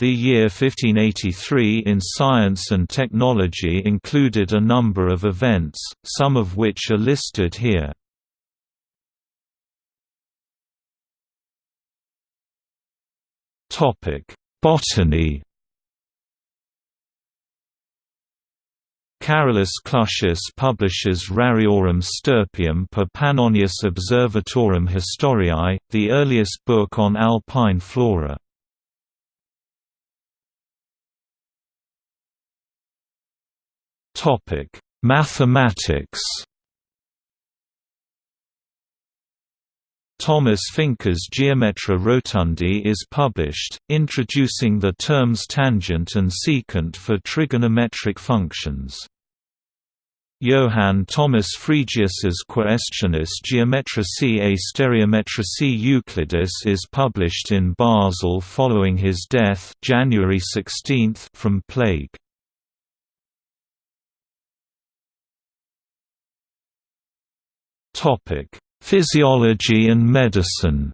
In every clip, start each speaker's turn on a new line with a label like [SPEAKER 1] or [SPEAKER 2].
[SPEAKER 1] The year 1583 in science and technology included a number of events, some of which are listed here. Botany Carolus Clusius publishes Rariorum Stirpium per Pannonius Observatorum Historiae, the earliest book on alpine flora. Mathematics Thomas Fincke's Geometria Rotundi is published, introducing the terms tangent and secant for trigonometric functions. Johann Thomas Freig Quaestionis Geometricae a Stereometricae Euclidis is published in Basel following his death January 16 from plague. Physiology and medicine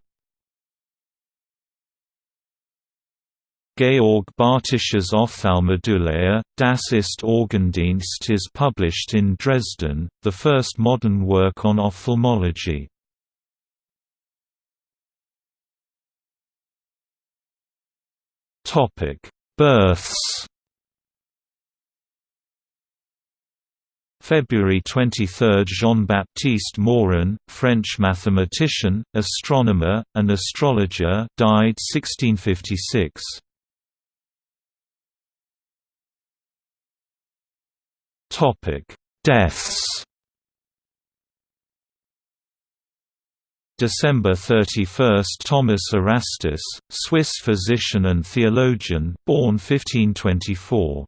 [SPEAKER 1] Georg Bartisch's Ophthalmodouleia, Das ist Augendienst is published in Dresden, the first modern work on ophthalmology. Births February 23 – Jean-Baptiste Morin, French mathematician, astronomer, and astrologer died 1656. Deaths December 31 – Thomas Erastus, Swiss physician and theologian, born 1524